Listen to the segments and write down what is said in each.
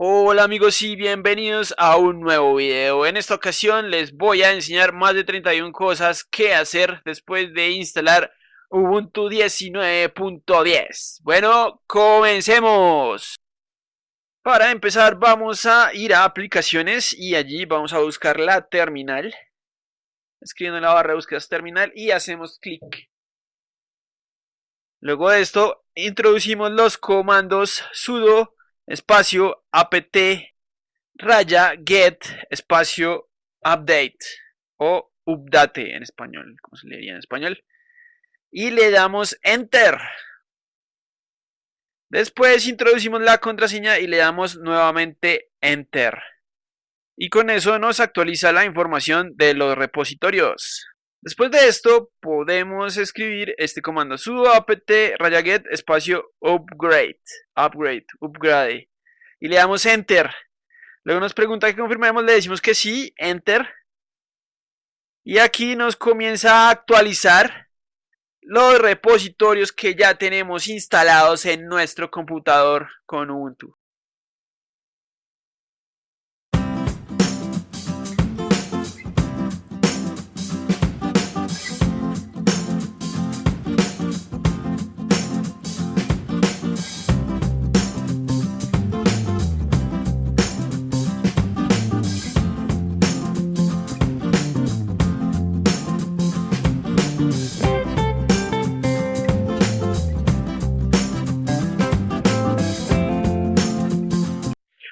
Hola amigos y bienvenidos a un nuevo video. En esta ocasión les voy a enseñar más de 31 cosas que hacer después de instalar Ubuntu 19.10. Bueno, comencemos. Para empezar vamos a ir a aplicaciones y allí vamos a buscar la terminal. Escribiendo en la barra de búsqueda terminal y hacemos clic. Luego de esto introducimos los comandos sudo espacio apt raya get espacio update o update en español, como se leería en español. Y le damos enter. Después introducimos la contraseña y le damos nuevamente enter. Y con eso nos actualiza la información de los repositorios. Después de esto podemos escribir este comando sudo apt raya get espacio upgrade, upgrade, upgrade y le damos enter. Luego nos pregunta que confirmemos, le decimos que sí, enter. Y aquí nos comienza a actualizar los repositorios que ya tenemos instalados en nuestro computador con Ubuntu.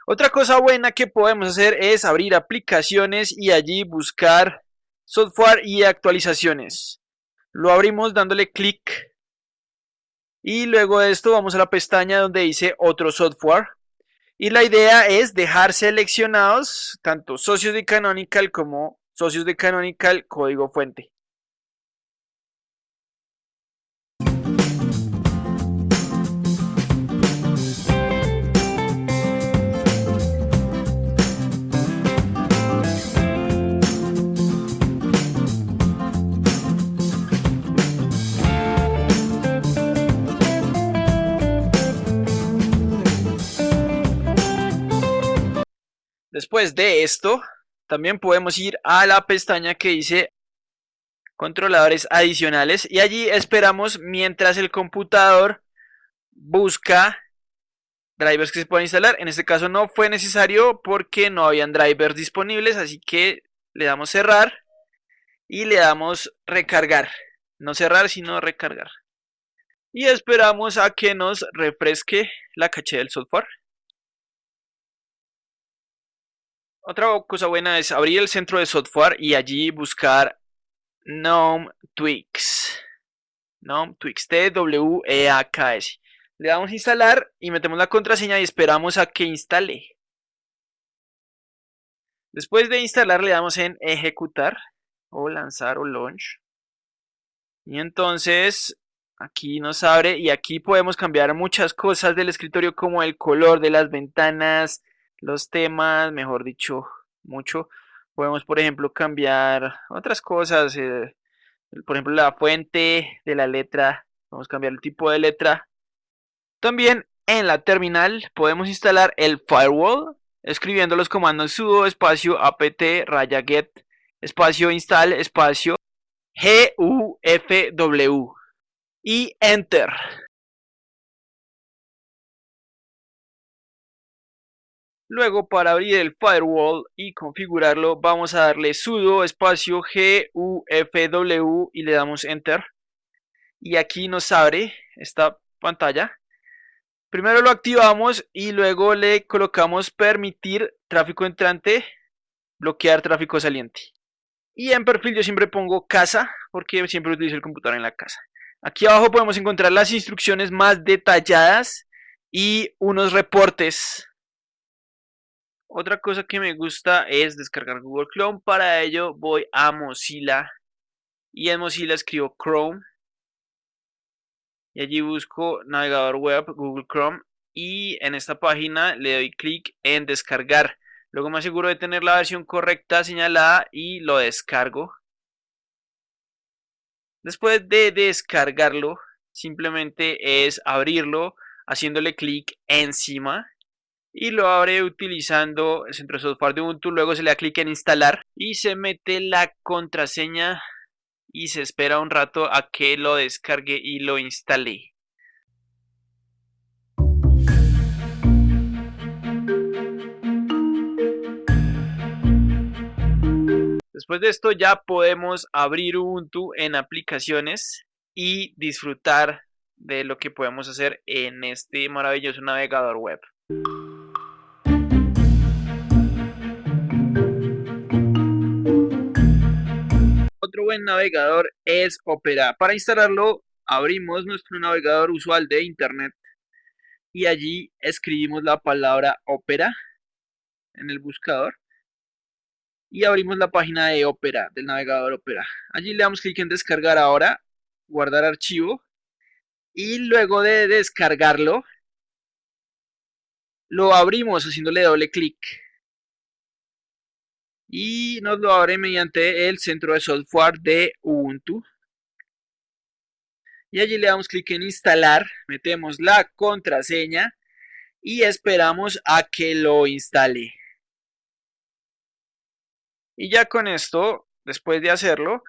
Otra cosa buena que podemos hacer es abrir aplicaciones y allí buscar software y actualizaciones. Lo abrimos dándole clic y luego de esto vamos a la pestaña donde dice otro software. Y la idea es dejar seleccionados tanto socios de Canonical como socios de Canonical código fuente. Después de esto, también podemos ir a la pestaña que dice controladores adicionales y allí esperamos mientras el computador busca drivers que se puedan instalar. En este caso no fue necesario porque no habían drivers disponibles, así que le damos cerrar y le damos recargar. No cerrar, sino recargar. Y esperamos a que nos refresque la caché del software. Otra cosa buena es abrir el centro de software y allí buscar GNOME Twix. GNOME Twix, T-W-E-A-K-S. Le damos a instalar y metemos la contraseña y esperamos a que instale. Después de instalar le damos en ejecutar o lanzar o launch. Y entonces aquí nos abre y aquí podemos cambiar muchas cosas del escritorio como el color de las ventanas, los temas, mejor dicho, mucho. Podemos, por ejemplo, cambiar otras cosas, eh, por ejemplo, la fuente de la letra, vamos a cambiar el tipo de letra. También en la terminal podemos instalar el firewall, escribiendo los comandos sudo espacio apt raya get espacio install espacio gufw y enter. Luego para abrir el firewall y configurarlo vamos a darle sudo espacio gufw y le damos enter. Y aquí nos abre esta pantalla. Primero lo activamos y luego le colocamos permitir tráfico entrante, bloquear tráfico saliente. Y en perfil yo siempre pongo casa porque siempre utilizo el computador en la casa. Aquí abajo podemos encontrar las instrucciones más detalladas y unos reportes otra cosa que me gusta es descargar Google Chrome. Para ello voy a Mozilla y en Mozilla escribo Chrome. Y allí busco navegador web Google Chrome y en esta página le doy clic en descargar. Luego me aseguro de tener la versión correcta señalada y lo descargo. Después de descargarlo, simplemente es abrirlo haciéndole clic encima y lo abre utilizando el centro de software de Ubuntu. Luego se le da clic en instalar y se mete la contraseña y se espera un rato a que lo descargue y lo instale. Después de esto ya podemos abrir Ubuntu en aplicaciones y disfrutar de lo que podemos hacer en este maravilloso navegador web. Buen navegador es Opera. Para instalarlo abrimos nuestro navegador usual de internet y allí escribimos la palabra Opera en el buscador y abrimos la página de Opera, del navegador Opera. Allí le damos clic en descargar ahora, guardar archivo y luego de descargarlo lo abrimos haciéndole doble clic y nos lo abre mediante el centro de software de Ubuntu. Y allí le damos clic en instalar metemos la contraseña y esperamos a que lo instale. Y ya con esto después de hacerlo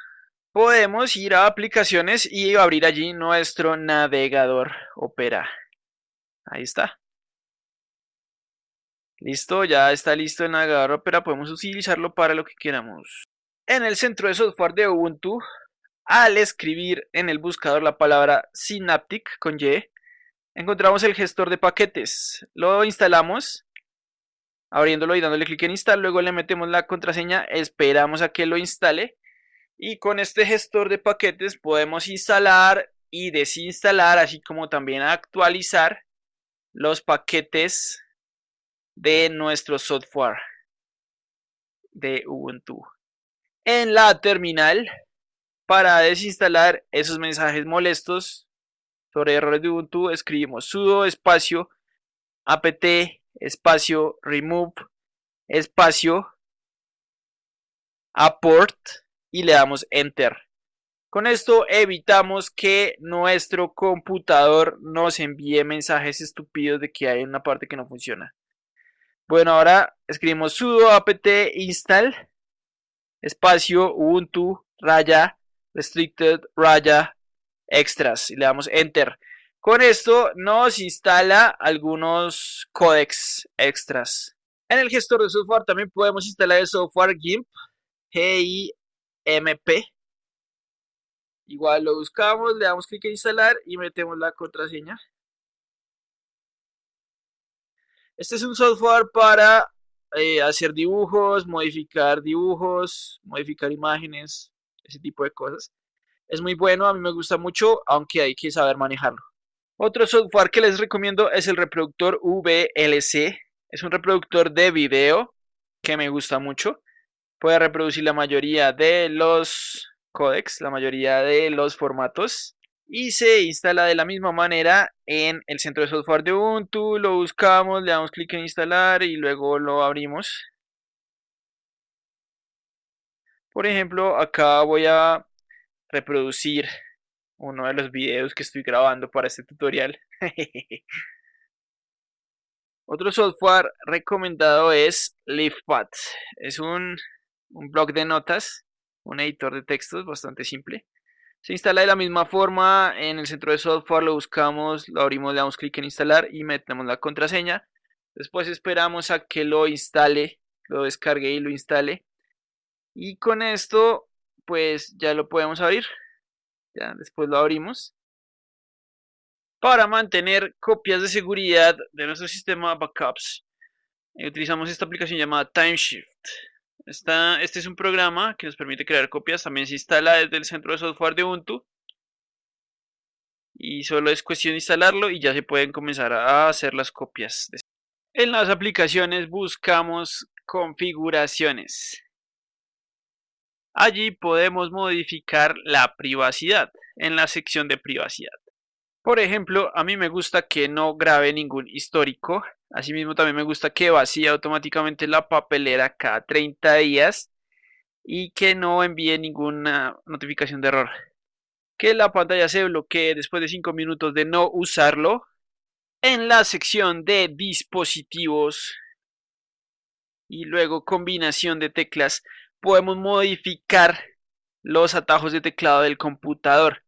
podemos ir a aplicaciones y abrir allí nuestro navegador Opera. Ahí está Listo, ya está listo el navegador Opera, podemos utilizarlo para lo que queramos. En el centro de software de Ubuntu, al escribir en el buscador la palabra Synaptic con Y, encontramos el gestor de paquetes. Lo instalamos, abriéndolo y dándole clic en instalar, luego le metemos la contraseña, esperamos a que lo instale y con este gestor de paquetes podemos instalar y desinstalar, así como también actualizar los paquetes de nuestro software de Ubuntu. En la terminal, para desinstalar esos mensajes molestos sobre errores de Ubuntu, escribimos sudo espacio apt espacio remove espacio aport y le damos enter. Con esto evitamos que nuestro computador nos envíe mensajes estúpidos de que hay una parte que no funciona. Bueno, ahora escribimos sudo apt install espacio ubuntu raya restricted raya extras y le damos enter. Con esto nos instala algunos codecs extras. En el gestor de software también podemos instalar el software GIMP, G-I-M-P. Igual lo buscamos, le damos clic en instalar y metemos la contraseña. Este es un software para eh, hacer dibujos, modificar dibujos, modificar imágenes, ese tipo de cosas. Es muy bueno, a mí me gusta mucho, aunque hay que saber manejarlo. Otro software que les recomiendo es el reproductor VLC. Es un reproductor de video que me gusta mucho. Puede reproducir la mayoría de los codecs, la mayoría de los formatos y se instala de la misma manera en el centro de software de Ubuntu, lo buscamos, le damos clic en instalar y luego lo abrimos. Por ejemplo, acá voy a reproducir uno de los videos que estoy grabando para este tutorial. Otro software recomendado es LeafPad. Es un, un blog de notas, un editor de textos bastante simple se instala de la misma forma, en el centro de software lo buscamos, lo abrimos, le damos clic en instalar y metemos la contraseña. Después esperamos a que lo instale, lo descargue y lo instale. Y con esto, pues ya lo podemos abrir. Ya después lo abrimos. Para mantener copias de seguridad de nuestro sistema backups, eh, utilizamos esta aplicación llamada TimeShift este es un programa que nos permite crear copias. También se instala desde el centro de software de Ubuntu. Y solo es cuestión de instalarlo y ya se pueden comenzar a hacer las copias. En las aplicaciones buscamos configuraciones. Allí podemos modificar la privacidad en la sección de privacidad. Por ejemplo, a mí me gusta que no grabe ningún histórico Asimismo también me gusta que vacíe automáticamente la papelera cada 30 días y que no envíe ninguna notificación de error. Que la pantalla se bloquee después de 5 minutos de no usarlo En la sección de dispositivos y luego combinación de teclas, podemos modificar los atajos de teclado del computador.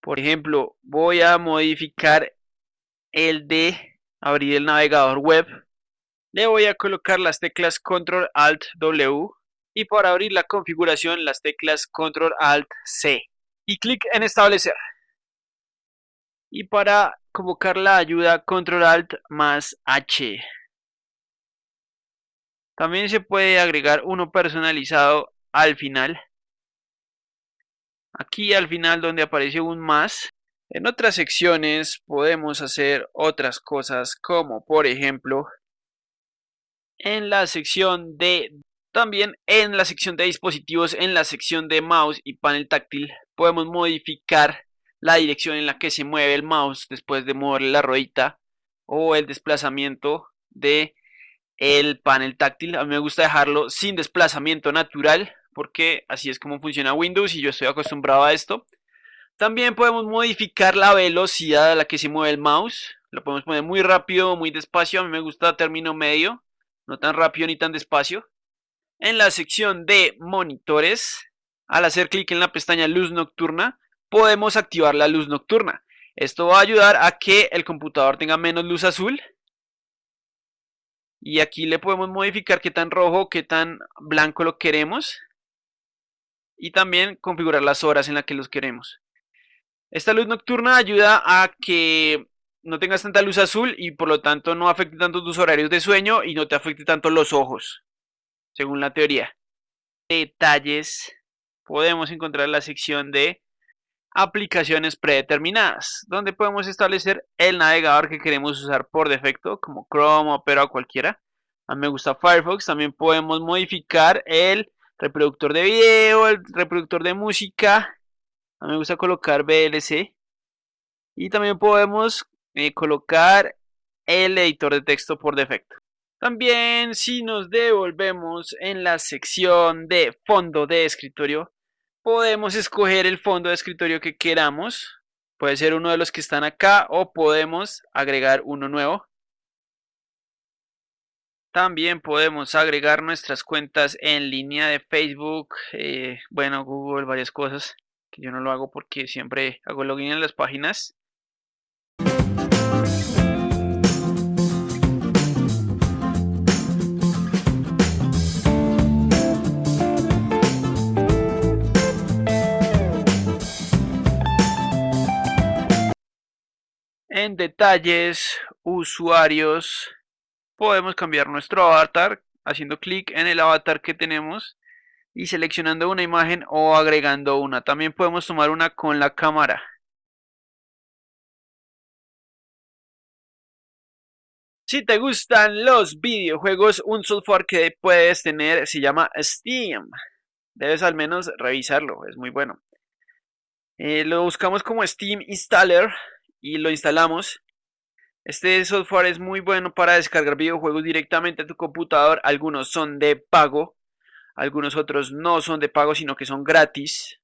Por ejemplo, voy a modificar el de abrir el navegador web. Le voy a colocar las teclas Control Alt W y para abrir la configuración las teclas Control Alt C y clic en establecer. Y para convocar la ayuda Control Alt más H. También se puede agregar uno personalizado al final. Aquí al final donde aparece un más. En otras secciones podemos hacer otras cosas como por ejemplo en la sección de también en la sección de dispositivos en la sección de mouse y panel táctil podemos modificar la dirección en la que se mueve el mouse después de moverle la ruedita o el desplazamiento de el panel táctil. A mí me gusta dejarlo sin desplazamiento natural porque así es como funciona Windows y yo estoy acostumbrado a esto. También podemos modificar la velocidad a la que se mueve el mouse. Lo podemos poner muy rápido muy despacio. A mí me gusta término medio, no tan rápido ni tan despacio. En la sección de monitores, al hacer clic en la pestaña luz nocturna, podemos activar la luz nocturna. Esto va a ayudar a que el computador tenga menos luz azul. Y aquí le podemos modificar qué tan rojo, qué tan blanco lo queremos y también configurar las horas en las que los queremos. Esta luz nocturna ayuda a que no tengas tanta luz azul y por lo tanto no afecte tanto tus horarios de sueño y no te afecte tanto los ojos, según la teoría. Detalles. Podemos encontrar la sección de aplicaciones predeterminadas, donde podemos establecer el navegador que queremos usar por defecto, como Chrome, Opera o cualquiera. A mí me gusta Firefox. También podemos modificar el reproductor de video, el reproductor de música. A mí me gusta colocar VLC. Y también podemos eh, colocar el editor de texto por defecto. También si nos devolvemos en la sección de fondo de escritorio, podemos escoger el fondo de escritorio que queramos. Puede ser uno de los que están acá o podemos agregar uno nuevo. También podemos agregar nuestras cuentas en línea de Facebook, eh, bueno, Google, varias cosas. Yo no lo hago porque siempre hago login en las páginas. En detalles, usuarios, podemos cambiar nuestro avatar haciendo clic en el avatar que tenemos y seleccionando una imagen o agregando una. También podemos tomar una con la cámara. Si te gustan los videojuegos, un software que puedes tener se llama Steam. Debes al menos revisarlo, es muy bueno. Eh, lo buscamos como Steam Installer y lo instalamos. Este software es muy bueno para descargar videojuegos directamente a tu computador. Algunos son de pago, algunos otros no son de pago, sino que son gratis.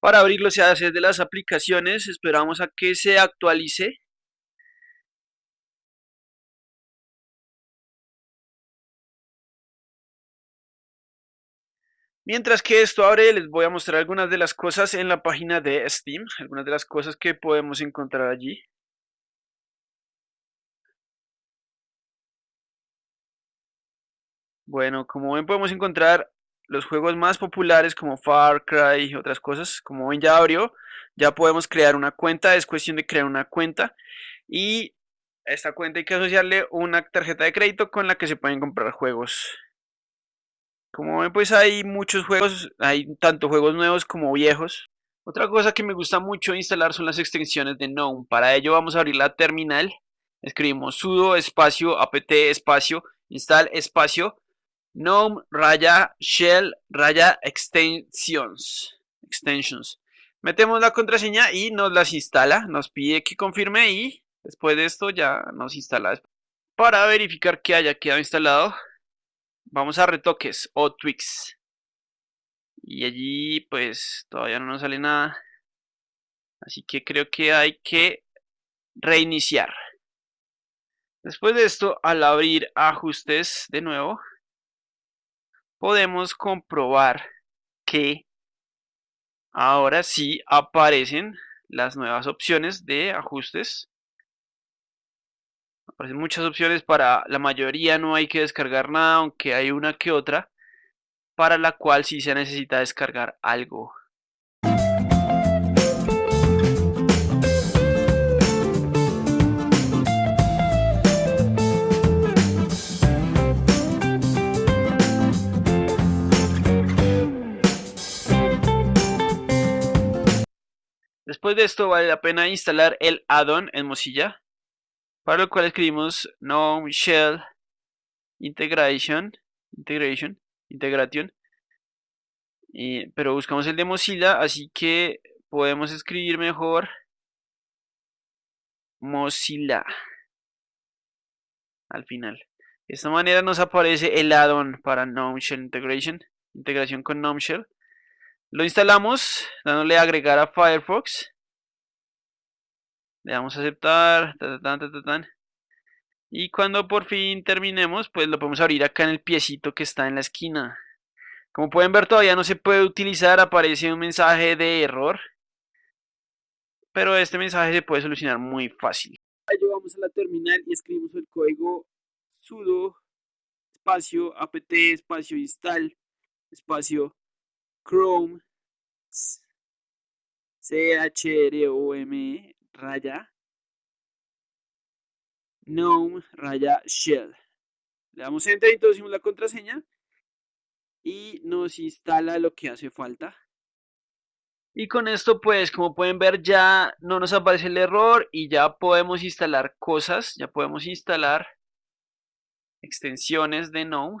Para abrirlo se hace de las aplicaciones, esperamos a que se actualice. Mientras que esto abre, les voy a mostrar algunas de las cosas en la página de Steam, algunas de las cosas que podemos encontrar allí. Bueno, como ven podemos encontrar los juegos más populares como Far Cry y otras cosas. Como ven ya abrió, ya podemos crear una cuenta, es cuestión de crear una cuenta y a esta cuenta hay que asociarle una tarjeta de crédito con la que se pueden comprar juegos. Como ven pues hay muchos juegos, hay tanto juegos nuevos como viejos. Otra cosa que me gusta mucho instalar son las extensiones de GNOME. Para ello vamos a abrir la terminal, escribimos sudo espacio apt espacio install espacio gnome raya shell raya extensions. extensions. Metemos la contraseña y nos las instala. Nos pide que confirme y después de esto ya nos instala. Para verificar que haya quedado instalado, vamos a retoques o tweaks. Y allí pues todavía no nos sale nada. Así que creo que hay que reiniciar. Después de esto, al abrir ajustes de nuevo, podemos comprobar que ahora sí aparecen las nuevas opciones de ajustes. Aparecen muchas opciones para la mayoría no hay que descargar nada, aunque hay una que otra para la cual sí se necesita descargar algo. Después de esto vale la pena instalar el add-on en Mozilla, para lo cual escribimos GNOME Shell Integration, Integration, Integration, pero buscamos el de Mozilla, así que podemos escribir mejor Mozilla al final. De esta manera nos aparece el add-on para GNOME Shell Integration, integración con GNOME Shell. Lo instalamos dándole agregar a Firefox. Le damos a aceptar. y cuando por fin terminemos, pues lo podemos abrir acá en el piecito que está en la esquina. Como pueden ver todavía no se puede utilizar, aparece un mensaje de error. Pero este mensaje se puede solucionar muy fácil. Vamos a la terminal y escribimos el código sudo espacio apt espacio install espacio Chrome C-H-R-O-M raya GNOME raya shell. Le damos enter, introducimos la contraseña y nos instala lo que hace falta. Y con esto pues como pueden ver ya no nos aparece el error y ya podemos instalar cosas, ya podemos instalar extensiones de GNOME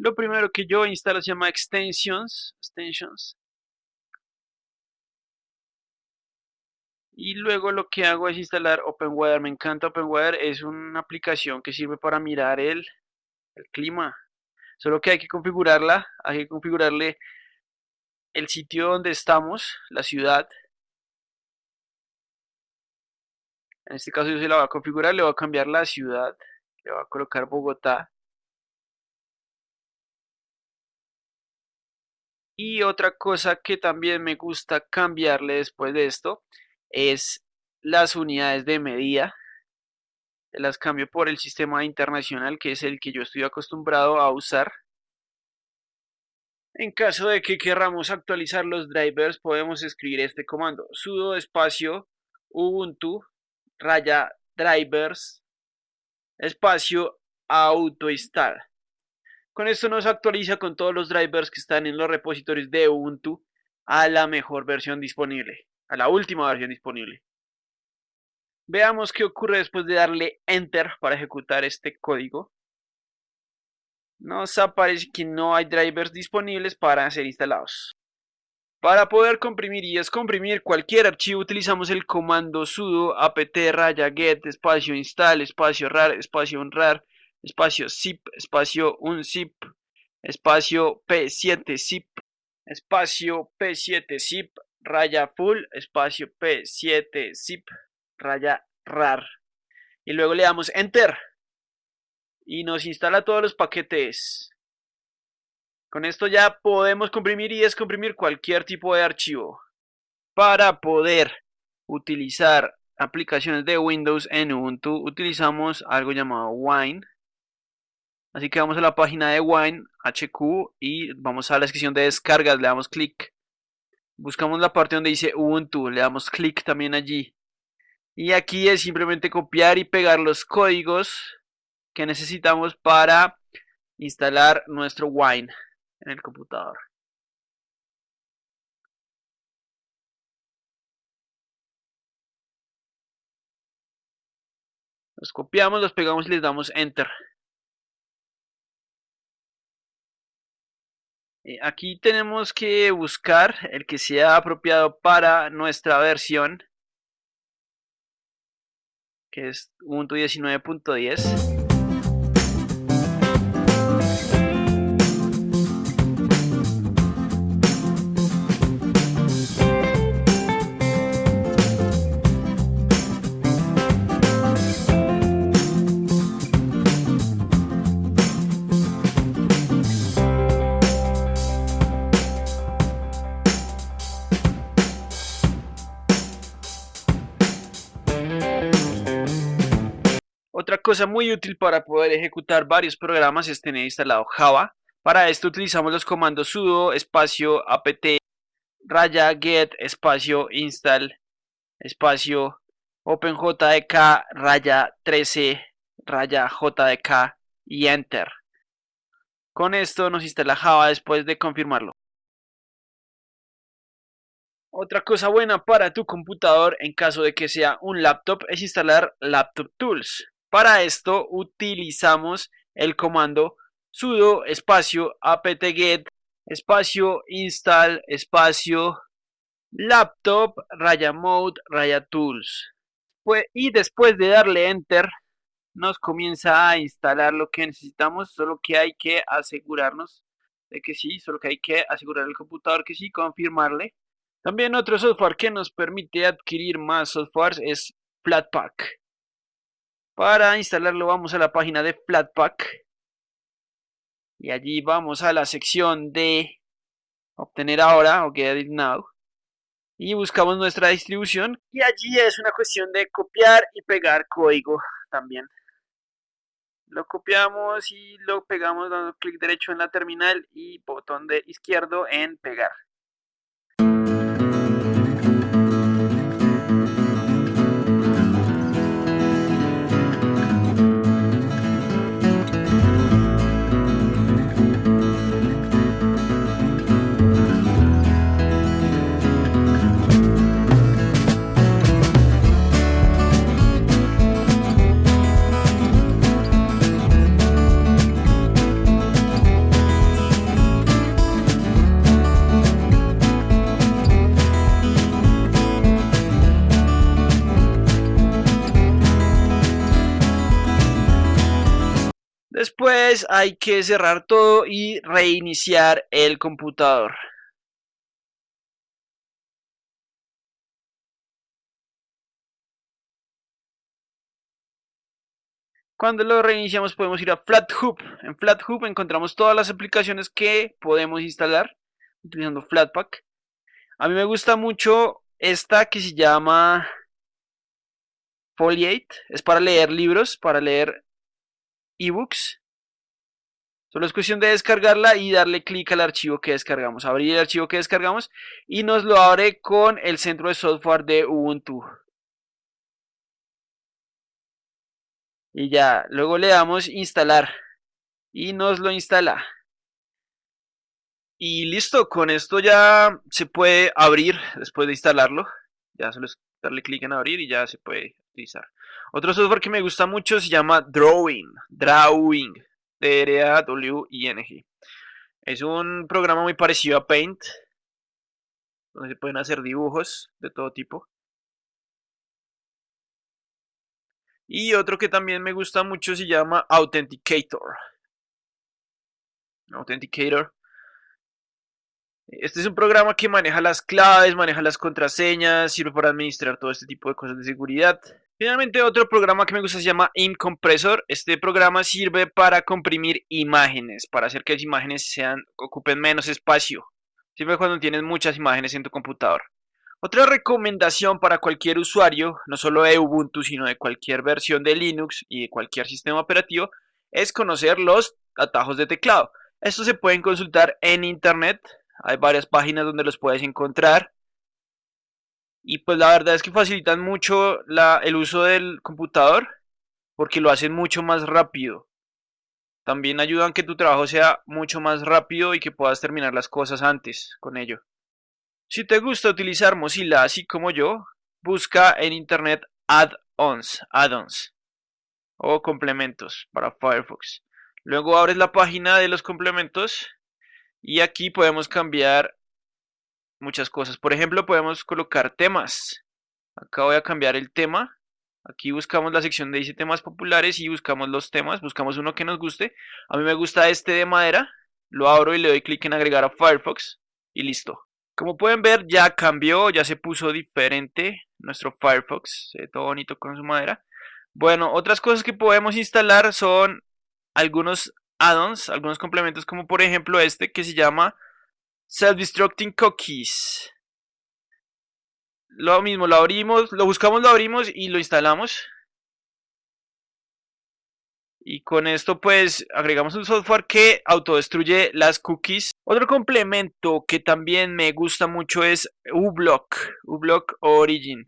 Lo primero que yo instalo se llama extensions, extensions. Y luego lo que hago es instalar OpenWeather. Me encanta OpenWeather. Es una aplicación que sirve para mirar el, el clima. Solo que hay que configurarla. Hay que configurarle el sitio donde estamos, la ciudad. En este caso yo se la voy a configurar. Le voy a cambiar la ciudad. Le voy a colocar Bogotá. Y otra cosa que también me gusta cambiarle después de esto es las unidades de medida. Las cambio por el sistema internacional que es el que yo estoy acostumbrado a usar. En caso de que queramos actualizar los drivers podemos escribir este comando sudo espacio ubuntu raya drivers espacio autoinstall con esto nos actualiza con todos los drivers que están en los repositorios de Ubuntu a la mejor versión disponible, a la última versión disponible. Veamos qué ocurre después de darle Enter para ejecutar este código. Nos aparece que no hay drivers disponibles para ser instalados. Para poder comprimir y descomprimir cualquier archivo utilizamos el comando sudo apt raya get espacio install espacio rar espacio unrar espacio zip, espacio un zip, espacio P7 zip, espacio P7 zip, raya full, espacio P7 zip, raya rar. Y luego le damos enter. Y nos instala todos los paquetes. Con esto ya podemos comprimir y descomprimir cualquier tipo de archivo. Para poder utilizar aplicaciones de Windows en Ubuntu utilizamos algo llamado Wine Así que vamos a la página de Wine HQ y vamos a la sección de descargas, le damos clic. Buscamos la parte donde dice Ubuntu, le damos clic también allí. Y aquí es simplemente copiar y pegar los códigos que necesitamos para instalar nuestro Wine en el computador. Los copiamos, los pegamos y les damos Enter. Aquí tenemos que buscar el que sea apropiado para nuestra versión, que es Ubuntu 19.10. Otra cosa muy útil para poder ejecutar varios programas es tener instalado Java. Para esto utilizamos los comandos sudo espacio apt raya get espacio install espacio openjdk raya 13 raya jdk y enter. Con esto nos instala Java después de confirmarlo. Otra cosa buena para tu computador en caso de que sea un laptop es instalar Laptop Tools. Para esto utilizamos el comando sudo espacio apt-get espacio install espacio laptop raya mode raya tools. Pues, y después de darle enter nos comienza a instalar lo que necesitamos, solo que hay que asegurarnos de que sí, solo que hay que asegurar el computador que sí, confirmarle. También otro software que nos permite adquirir más softwares es Flatpak. Para instalarlo vamos a la página de Flatpak. Y allí vamos a la sección de obtener ahora o get it now. Y buscamos nuestra distribución y allí es una cuestión de copiar y pegar código también. Lo copiamos y lo pegamos dando clic derecho en la terminal y botón de izquierdo en pegar Hay que cerrar todo y reiniciar el computador. Cuando lo reiniciamos podemos ir a FlatHub. En FlatHub encontramos todas las aplicaciones que podemos instalar utilizando Flatpak. A mí me gusta mucho esta que se llama Foliate. Es para leer libros, para leer ebooks. Solo es cuestión de descargarla y darle clic al archivo que descargamos. Abrir el archivo que descargamos y nos lo abre con el centro de software de Ubuntu. Y ya, luego le damos instalar y nos lo instala. Y listo, con esto ya se puede abrir después de instalarlo. Ya solo es darle clic en abrir y ya se puede utilizar. Otro software que me gusta mucho se llama Drawing. Drawing. D-R-A-W-I-N-G. Es un programa muy parecido a Paint. Donde se pueden hacer dibujos de todo tipo. Y otro que también me gusta mucho se llama Authenticator. Authenticator. Este es un programa que maneja las claves, maneja las contraseñas, sirve para administrar todo este tipo de cosas de seguridad. Finalmente otro programa que me gusta se llama ImCompressor. Este programa sirve para comprimir imágenes, para hacer que las imágenes sean, ocupen menos espacio. Sirve cuando tienes muchas imágenes en tu computador. Otra recomendación para cualquier usuario, no solo de Ubuntu, sino de cualquier versión de Linux y de cualquier sistema operativo, es conocer los atajos de teclado. Estos se pueden consultar en internet, hay varias páginas donde los puedes encontrar. Y pues la verdad es que facilitan mucho el uso del computador porque lo hacen mucho más rápido. También ayudan que tu trabajo sea mucho más rápido y que puedas terminar las cosas antes con ello. Si te gusta utilizar Mozilla así como yo, busca en internet add-ons, add-ons o complementos para Firefox. Luego abres la página de los complementos y aquí podemos cambiar muchas cosas. Por ejemplo, podemos colocar temas. Acá voy a cambiar el tema. Aquí buscamos la sección de dice temas populares y buscamos los temas. Buscamos uno que nos guste. A mí me gusta este de madera. Lo abro y le doy clic en agregar a Firefox. Y listo. Como pueden ver ya cambió, ya se puso diferente nuestro Firefox. Se ve todo bonito con su madera. Bueno, otras cosas que podemos instalar son algunos add-ons, algunos complementos como por ejemplo este que se llama Self-Destructing Cookies. Lo mismo, lo abrimos, lo buscamos, lo abrimos y lo instalamos. y con esto pues agregamos un software que autodestruye las cookies. Otro complemento que también me gusta mucho es uBlock, uBlock Origin.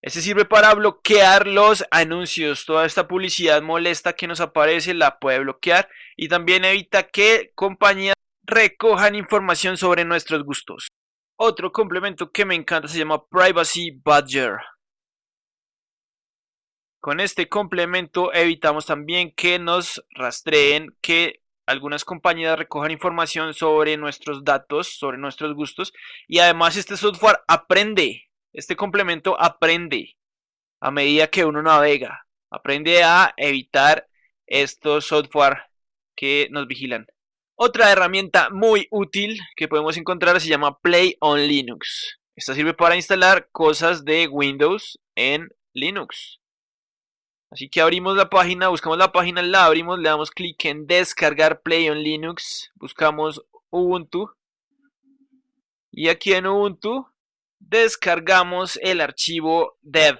Este sirve para bloquear los anuncios, toda esta publicidad molesta que nos aparece la puede bloquear y también evita que compañías recojan información sobre nuestros gustos. Otro complemento que me encanta se llama Privacy Badger. Con este complemento evitamos también que nos rastreen, que algunas compañías recojan información sobre nuestros datos, sobre nuestros gustos y además este software aprende, este complemento aprende a medida que uno navega, aprende a evitar estos software que nos vigilan. Otra herramienta muy útil que podemos encontrar se llama Play on Linux. Esta sirve para instalar cosas de Windows en Linux. Así que abrimos la página, buscamos la página, la abrimos, le damos clic en descargar Play on Linux, buscamos Ubuntu y aquí en Ubuntu descargamos el archivo dev.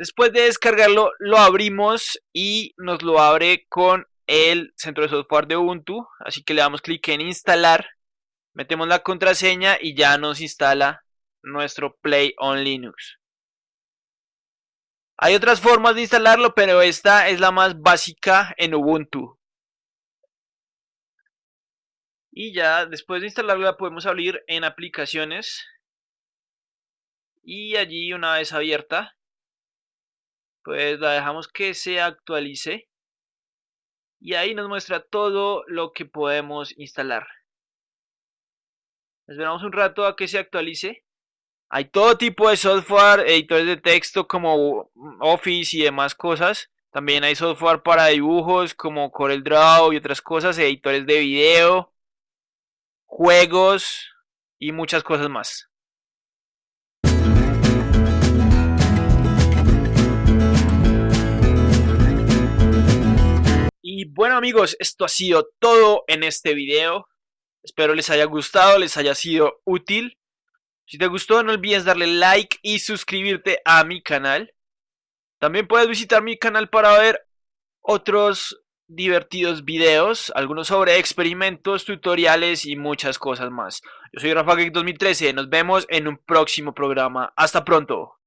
Después de descargarlo, lo abrimos y nos lo abre con el centro de software de Ubuntu, así que le damos clic en instalar, metemos la contraseña y ya nos instala nuestro Play on Linux. Hay otras formas de instalarlo, pero esta es la más básica en Ubuntu. Y ya después de instalarlo la podemos abrir en aplicaciones. Y allí una vez abierta, pues la dejamos que se actualice y ahí nos muestra todo lo que podemos instalar. Esperamos un rato a que se actualice. Hay todo tipo de software, editores de texto como Office y demás cosas. También hay software para dibujos como CorelDRAW y otras cosas, editores de video, juegos y muchas cosas más. Y bueno amigos, esto ha sido todo en este video. Espero les haya gustado, les haya sido útil. Si te gustó no olvides darle like y suscribirte a mi canal. También puedes visitar mi canal para ver otros divertidos videos, algunos sobre experimentos, tutoriales y muchas cosas más. Yo soy Rafa 2013, nos vemos en un próximo programa. Hasta pronto.